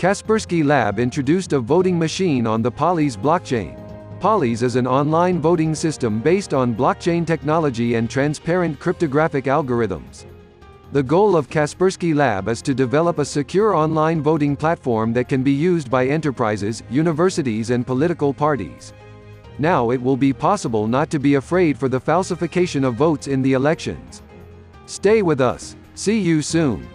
Kaspersky Lab introduced a voting machine on the Polys blockchain. Polys is an online voting system based on blockchain technology and transparent cryptographic algorithms. The goal of Kaspersky Lab is to develop a secure online voting platform that can be used by enterprises, universities and political parties. Now it will be possible not to be afraid for the falsification of votes in the elections. Stay with us. See you soon.